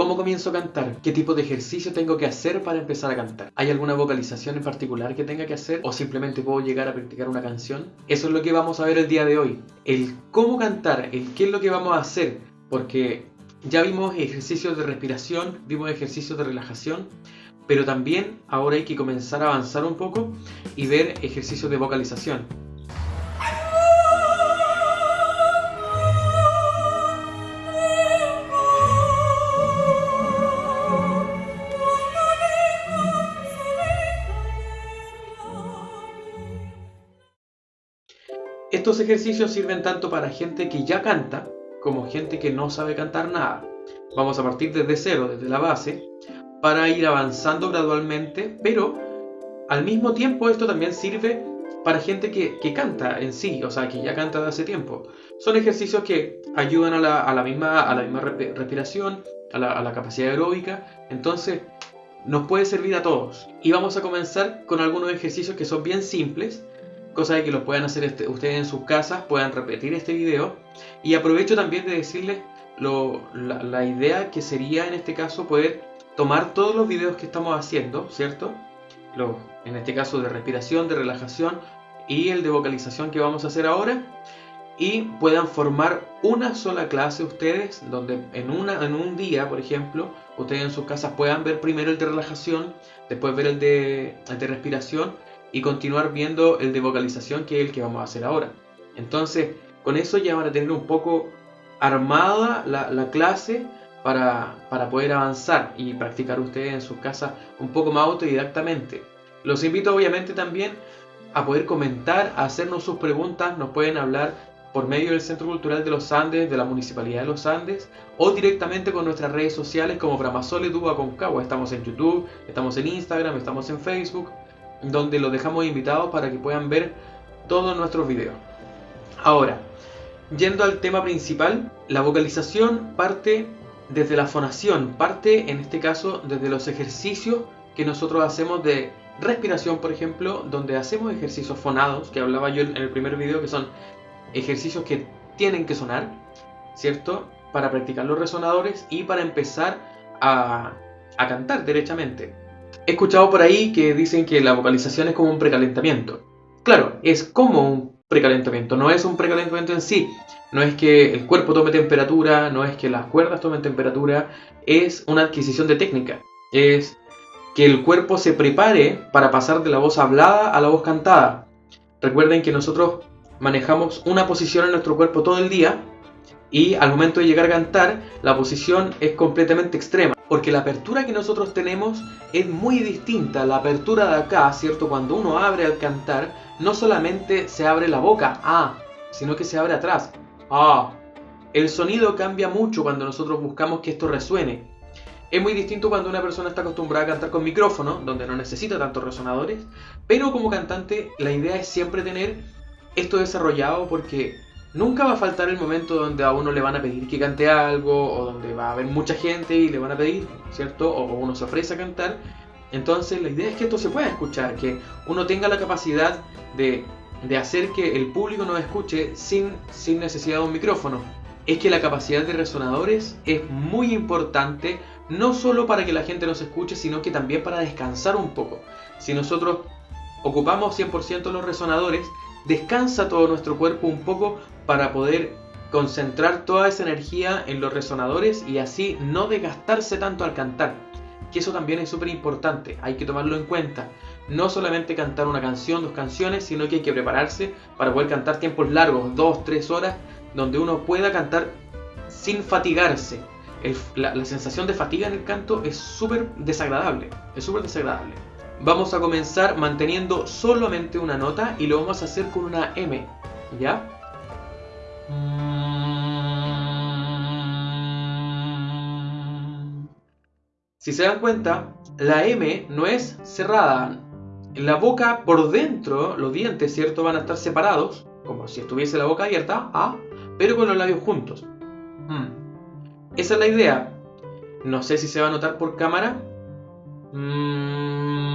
¿Cómo comienzo a cantar? ¿Qué tipo de ejercicio tengo que hacer para empezar a cantar? ¿Hay alguna vocalización en particular que tenga que hacer? ¿O simplemente puedo llegar a practicar una canción? Eso es lo que vamos a ver el día de hoy. El cómo cantar, el qué es lo que vamos a hacer. Porque ya vimos ejercicios de respiración, vimos ejercicios de relajación, pero también ahora hay que comenzar a avanzar un poco y ver ejercicios de vocalización. Estos ejercicios sirven tanto para gente que ya canta como gente que no sabe cantar nada. Vamos a partir desde cero, desde la base, para ir avanzando gradualmente, pero al mismo tiempo esto también sirve para gente que, canta en sí, o sea, que ya canta de hace tiempo. Son ejercicios que ayudan a la, misma, a la misma respiración, a la, a la capacidad aeróbica, entonces nos puede servir a todos. Y vamos a comenzar con algunos ejercicios que son bien simples, cosa de que los puedan hacer este, ustedes en sus casas, puedan repetir este video. Y aprovecho también de decirles la, idea que sería en este caso poder tomar todos los videos que estamos haciendo, ¿cierto? en este caso de respiración, de relajación y el de vocalización que vamos a hacer ahora y puedan formar una sola clase ustedes, donde en, una, en un día, por ejemplo, ustedes en sus casas puedan ver primero el de relajación, después ver el de, el de respiración y continuar viendo el de vocalización que es el que vamos a hacer ahora. Entonces, con eso ya van a tener un poco armada la, clase para, para, poder avanzar y practicar ustedes en sus casas un poco más autodidactamente. Los invito obviamente también a poder comentar, a hacernos sus preguntas, nos pueden hablar por medio del Centro Cultural de los Andes, de la Municipalidad de los Andes, o directamente con nuestras redes sociales como Framasole Duba Concagua. Estamos en YouTube, estamos en Instagram, estamos en Facebook, donde los dejamos invitados para que puedan ver todos nuestros videos. Ahora, yendo al tema principal, la vocalización parte desde la fonación, parte en este caso desde los ejercicios que nosotros hacemos de respiración, por ejemplo, donde hacemos ejercicios fonados, que hablaba yo en el primer video, que son ejercicios que tienen que sonar, ¿cierto? Para practicar los resonadores y para empezar a, a cantar derechamente. He escuchado por ahí que dicen que la vocalización es como un precalentamiento. Claro, es como un precalentamiento, no es un precalentamiento en sí. No es que el cuerpo tome temperatura, no es que las cuerdas tomen temperatura, es una adquisición de técnica. Es que el cuerpo se prepare para pasar de la voz hablada a la voz cantada. Recuerden que nosotros manejamos una posición en nuestro cuerpo todo el día y al momento de llegar a cantar la posición es completamente extrema porque la apertura que nosotros tenemos es muy distinta. La apertura de acá, ¿cierto? Cuando uno abre al cantar, no solamente se abre la boca, ah, sino que se abre atrás, ah. El sonido cambia mucho cuando nosotros buscamos que esto resuene. Es muy distinto cuando una persona está acostumbrada a cantar con micrófono, donde no necesita tantos resonadores, pero como cantante la idea es siempre tener esto desarrollado porque Nunca va a faltar el momento donde a uno le van a pedir que cante algo o donde va a haber mucha gente y le van a pedir, ¿cierto? O uno se ofrece a cantar. Entonces la idea es que esto se pueda escuchar, que uno tenga la capacidad de, hacer que el público nos escuche sin, sin necesidad de un micrófono. Es que la capacidad de resonadores es muy importante, no solo para que la gente nos escuche, sino que también para descansar un poco. Si nosotros ocupamos 100% los resonadores, descansa todo nuestro cuerpo un poco para poder concentrar toda esa energía en los resonadores y así no desgastarse tanto al cantar. Que eso también es súper importante, hay que tomarlo en cuenta. No solamente cantar una canción, dos canciones, sino que hay que prepararse para poder cantar tiempos largos, dos, tres horas, donde uno pueda cantar sin fatigarse. la, sensación de fatiga en el canto es súper desagradable, es súper desagradable. Vamos a comenzar manteniendo solamente una nota y lo vamos a hacer con una M, ¿ya? Si se dan cuenta, la M no es cerrada. La boca por dentro, los dientes, ¿cierto? Van a estar separados, como si estuviese la boca abierta, A, pero con los labios juntos. Hmm. Esa es la idea. No sé si se va a notar por cámara. Mm.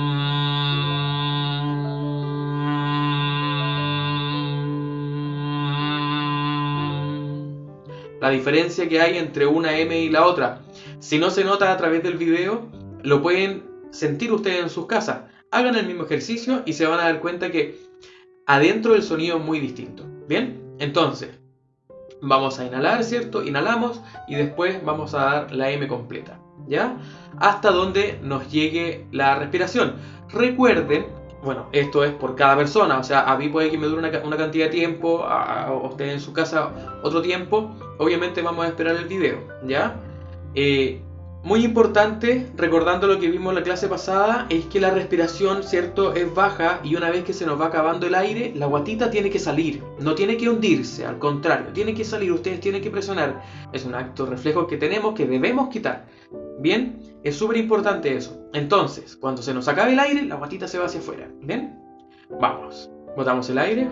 La diferencia que hay entre una M y la otra. Si no se nota a través del video, lo pueden sentir ustedes en sus casas. Hagan el mismo ejercicio y se van a dar cuenta que adentro el sonido es muy distinto. ¿Bien? Entonces, vamos a inhalar, ¿cierto? Inhalamos y después vamos a dar la M completa. ¿Ya? Hasta donde nos llegue la respiración. Recuerden bueno, esto es por cada persona, o sea, a mí puede que me dure una, cantidad de tiempo, a, usted en su casa otro tiempo, obviamente vamos a esperar el video, ¿ya? Eh, muy importante, recordando lo que vimos en la clase pasada, es que la respiración, ¿cierto?, es baja y una vez que se nos va acabando el aire, la guatita tiene que salir, no tiene que hundirse, al contrario, tiene que salir, ustedes tienen que presionar. Es un acto reflejo que tenemos que debemos quitar. Bien, es súper importante eso. Entonces, cuando se nos acabe el aire, la guatita se va hacia afuera. Bien, vamos. Botamos el aire.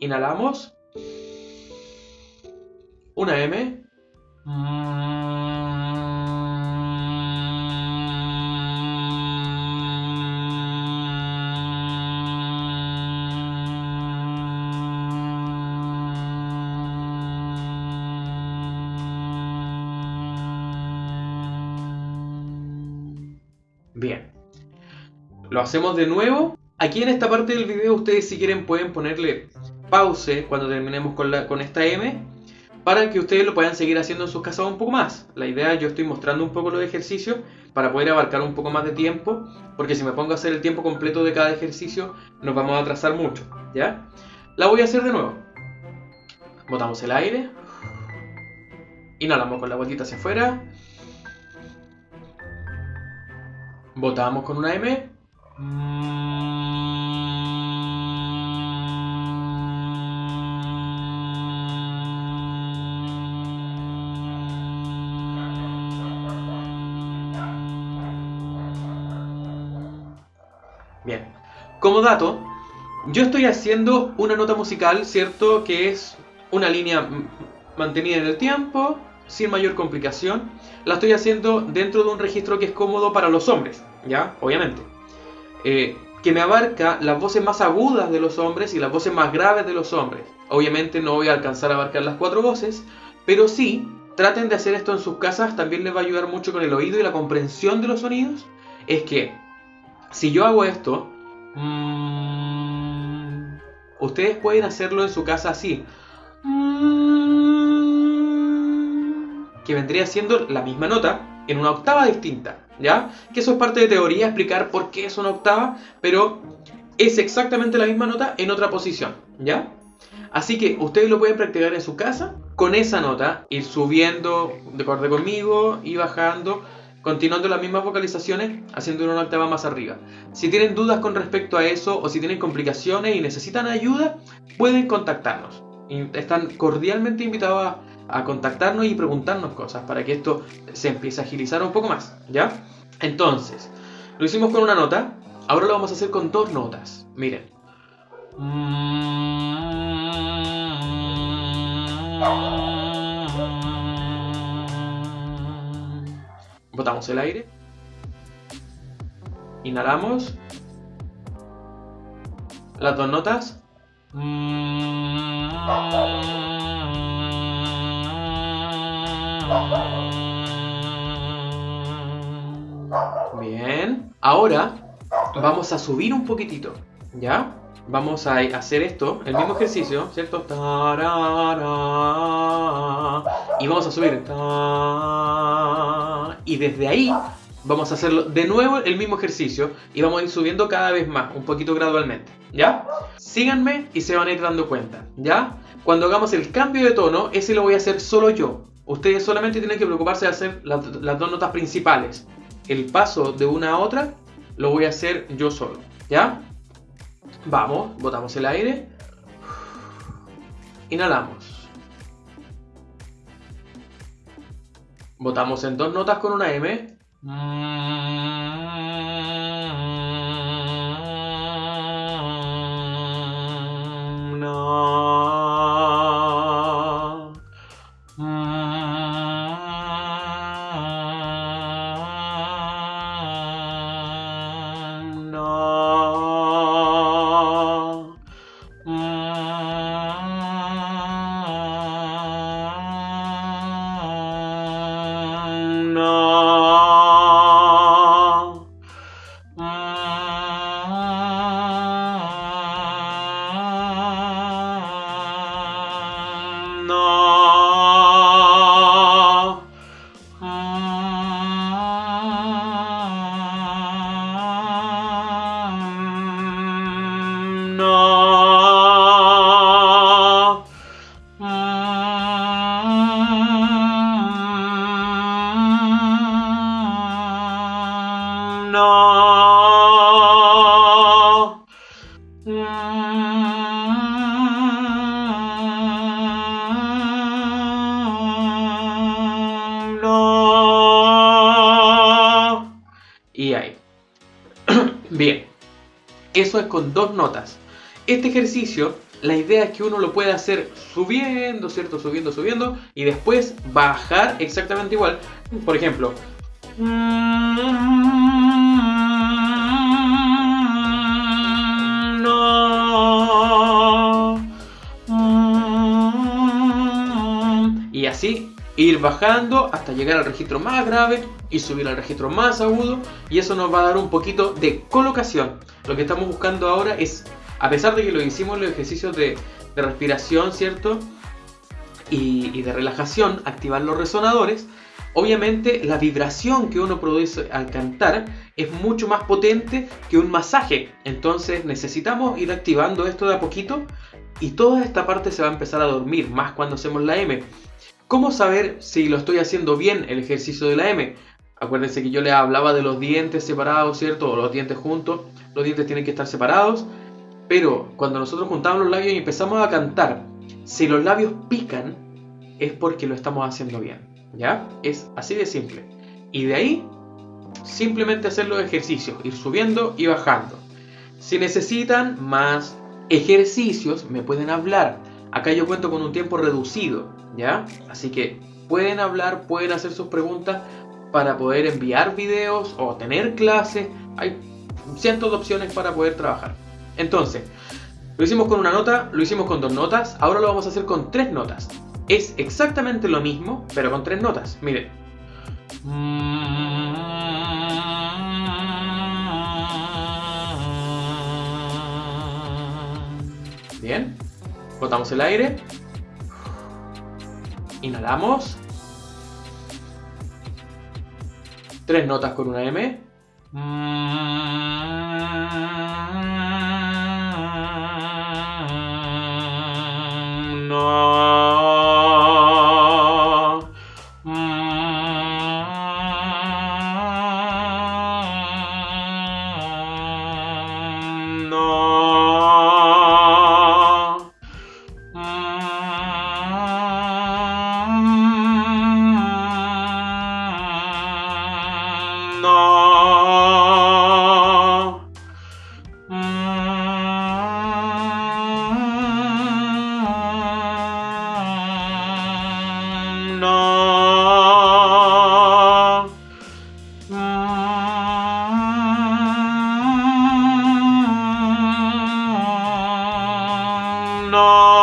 Inhalamos. Una M. Lo hacemos de nuevo. Aquí en esta parte del video ustedes si quieren pueden ponerle pause cuando terminemos con, la, con esta M para que ustedes lo puedan seguir haciendo en sus casas un poco más. La idea, yo estoy mostrando un poco los ejercicios para poder abarcar un poco más de tiempo, porque si me pongo a hacer el tiempo completo de cada ejercicio, nos vamos a atrasar mucho, ¿ya? La voy a hacer de nuevo. Botamos el aire. Inhalamos con la vueltita hacia afuera. Votamos con una M. Bien. Como dato, yo estoy haciendo una nota musical, ¿cierto? Que es una línea mantenida en el tiempo, sin mayor complicación. La estoy haciendo dentro de un registro que es cómodo para los hombres, ¿ya? Obviamente. Eh, que me abarca las voces más agudas de los hombres y las voces más graves de los hombres. Obviamente no voy a alcanzar a abarcar las cuatro voces, pero sí, traten de hacer esto en sus casas, también les va a ayudar mucho con el oído y la comprensión de los sonidos. Es que, si yo hago esto, mmm, ustedes pueden hacerlo en su casa así. que vendría siendo la misma nota en una octava distinta, ¿ya? Que eso es parte de teoría, explicar por qué es una octava, pero es exactamente la misma nota en otra posición, ¿ya? Así que ustedes lo pueden practicar en su casa con esa nota, ir subiendo de acorde conmigo y bajando, continuando las mismas vocalizaciones, haciendo una octava más arriba. Si tienen dudas con respecto a eso o si tienen complicaciones y necesitan ayuda, pueden contactarnos. Están cordialmente invitados a a contactarnos y preguntarnos cosas para que esto se empiece a agilizar un poco más, ¿ya? Entonces, lo hicimos con una nota, ahora lo vamos a hacer con dos notas. Miren. Botamos el aire. Inhalamos. Las dos notas. Bien. Ahora vamos a subir un poquitito, ¿ya? Vamos a hacer esto, el mismo ejercicio, ¿cierto? Y vamos a subir. Y desde ahí vamos a hacerlo de nuevo el mismo ejercicio y vamos a ir subiendo cada vez más, un poquito gradualmente, ¿ya? Síganme y se van a ir dando cuenta, ¿ya? Cuando hagamos el cambio de tono, ese lo voy a hacer solo yo. Ustedes solamente tienen que preocuparse de hacer las, dos notas principales. El paso de una a otra lo voy a hacer yo solo. ¿Ya? Vamos, botamos el aire. Inhalamos. Botamos en dos notas con una M. Bye. Y ahí. Bien. Eso es con dos notas. Este ejercicio, la idea es que uno lo pueda hacer subiendo, ¿cierto? Subiendo, subiendo. Y después bajar exactamente igual. Por ejemplo. Ir bajando hasta llegar al registro más grave y subir al registro más agudo y eso nos va a dar un poquito de colocación. Lo que estamos buscando ahora es, a pesar de que lo hicimos los ejercicios de, de respiración, ¿cierto? Y, y de relajación, activar los resonadores, obviamente la vibración que uno produce al cantar es mucho más potente que un masaje. Entonces necesitamos ir activando esto de a poquito y toda esta parte se va a empezar a dormir, más cuando hacemos la M. ¿Cómo saber si lo estoy haciendo bien el ejercicio de la M? Acuérdense que yo les hablaba de los dientes separados, ¿cierto? O los dientes juntos. Los dientes tienen que estar separados. Pero cuando nosotros juntamos los labios y empezamos a cantar, si los labios pican, es porque lo estamos haciendo bien. ¿Ya? Es así de simple. Y de ahí, simplemente hacer los ejercicios, ir subiendo y bajando. Si necesitan más ejercicios, me pueden hablar. Acá yo cuento con un tiempo reducido, ¿ya? Así que pueden hablar, pueden hacer sus preguntas para poder enviar videos o tener clases. Hay cientos de opciones para poder trabajar. Entonces, lo hicimos con una nota, lo hicimos con dos notas, ahora lo vamos a hacer con tres notas. Es exactamente lo mismo, pero con tres notas. Miren. Botamos el aire. Inhalamos. Tres notas con una M. No.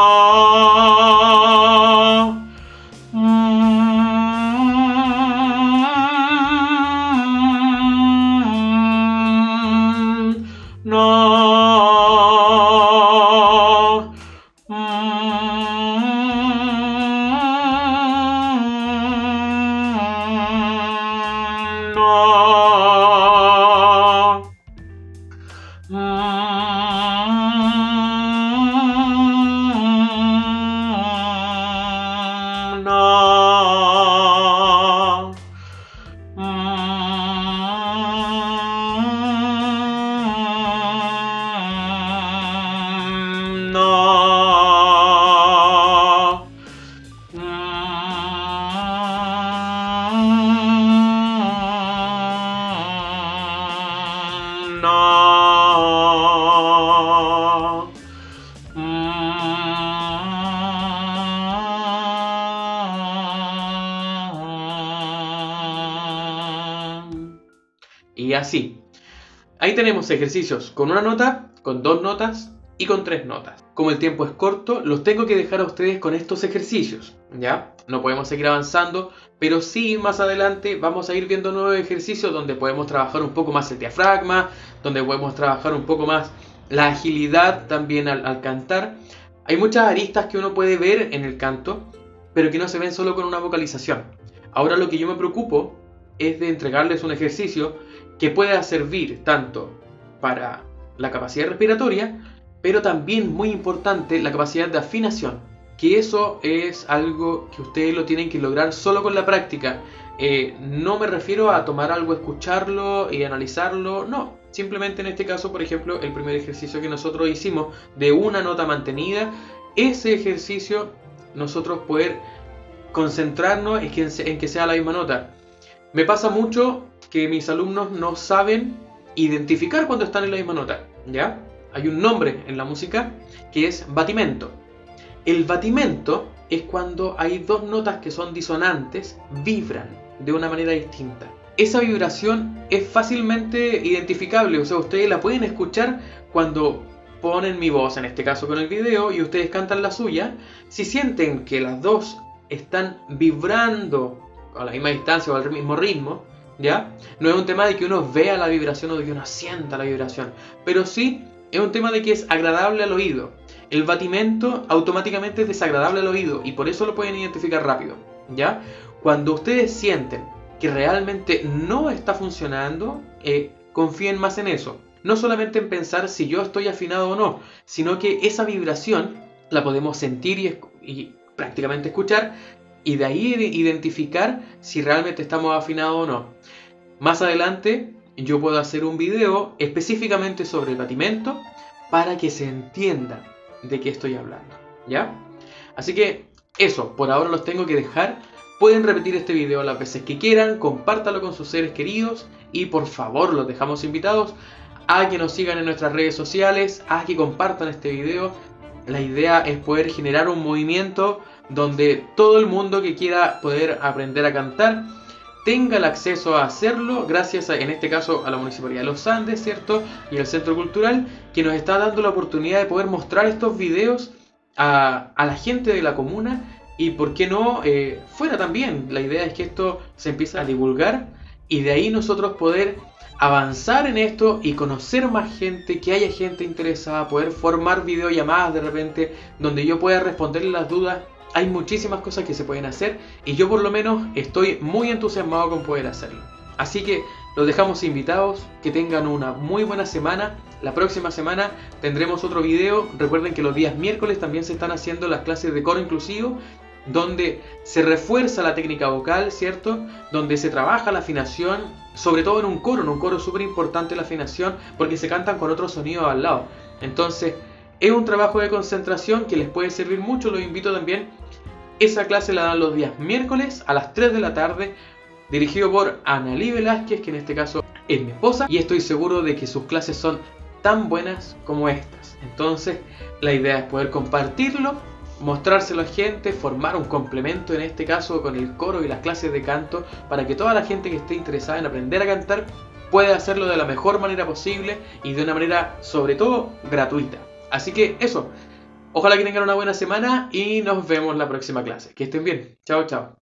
Ahí tenemos ejercicios con una nota, con dos notas y con tres notas. Como el tiempo es corto, los tengo que dejar a ustedes con estos ejercicios, ¿ya? No podemos seguir avanzando, pero sí más adelante vamos a ir viendo nuevos ejercicios donde podemos trabajar un poco más el diafragma, donde podemos trabajar un poco más la agilidad también al, al cantar. Hay muchas aristas que uno puede ver en el canto, pero que no se ven solo con una vocalización. Ahora lo que yo me preocupo es de entregarles un ejercicio que pueda servir tanto para la capacidad respiratoria, pero también muy importante la capacidad de afinación. que eso es algo que ustedes lo tienen que lograr solo con la práctica. Eh, no me refiero a tomar algo, escucharlo y analizarlo, no. Simplemente en este caso, por ejemplo, el primer ejercicio que nosotros hicimos de una nota mantenida, ese ejercicio nosotros poder concentrarnos en que, en que sea la misma nota. Me pasa mucho que mis alumnos no saben identificar cuando están en la misma nota, ¿ya? Hay un nombre en la música que es batimento. El batimento es cuando hay dos notas que son disonantes, vibran de una manera distinta. Esa vibración es fácilmente identificable, o sea, ustedes la pueden escuchar cuando ponen mi voz, en este caso con el video, y ustedes cantan la suya. Si sienten que las dos están vibrando a la misma distancia o al mismo ritmo, ¿ya? No es un tema de que uno vea la vibración o de que uno sienta la vibración, pero sí es un tema de que es agradable al oído. El batimento automáticamente es desagradable al oído y por eso lo pueden identificar rápido, ¿ya? Cuando ustedes sienten que realmente no está funcionando, eh, confíen más en eso. No solamente en pensar si yo estoy afinado o no, sino que esa vibración la podemos sentir y, y prácticamente escuchar y de ahí identificar si realmente estamos afinados o no. Más adelante yo puedo hacer un video específicamente sobre el batimento para que se entienda de qué estoy hablando, ¿ya? Así que eso, por ahora los tengo que dejar. Pueden repetir este video las veces que quieran, compártalo con sus seres queridos y por favor los dejamos invitados a que nos sigan en nuestras redes sociales, a que compartan este video. La idea es poder generar un movimiento donde todo el mundo que quiera poder aprender a cantar tenga el acceso a hacerlo gracias a, en este caso a la Municipalidad de los Andes, ¿cierto? Y el Centro Cultural que nos está dando la oportunidad de poder mostrar estos videos a, la gente de la comuna y por qué no eh, fuera también. La idea es que esto se empiece a divulgar y de ahí nosotros poder avanzar en esto y conocer más gente, que haya gente interesada, poder formar videollamadas de repente donde yo pueda responderle las dudas hay muchísimas cosas que se pueden hacer y yo por lo menos estoy muy entusiasmado con poder hacerlo. Así que los dejamos invitados, que tengan una muy buena semana. La próxima semana tendremos otro video. Recuerden que los días miércoles también se están haciendo las clases de coro inclusivo, donde se refuerza la técnica vocal, ¿cierto? Donde se trabaja la afinación, sobre todo en un coro. En un coro súper importante la afinación porque se cantan con otros sonidos al lado. Entonces, es un trabajo de concentración que les puede servir mucho. Los invito también esa clase la dan los días miércoles a las 3 de la tarde, dirigido por Analí Velázquez, que en este caso es mi esposa, y estoy seguro de que sus clases son tan buenas como estas. Entonces, la idea es poder compartirlo, mostrárselo a gente, formar un complemento en este caso con el coro y las clases de canto, para que toda la gente que esté interesada en aprender a cantar pueda hacerlo de la mejor manera posible y de una manera sobre todo gratuita. Así que eso, Ojalá que tengan una buena semana y nos vemos la próxima clase. Que estén bien. Chao, chao.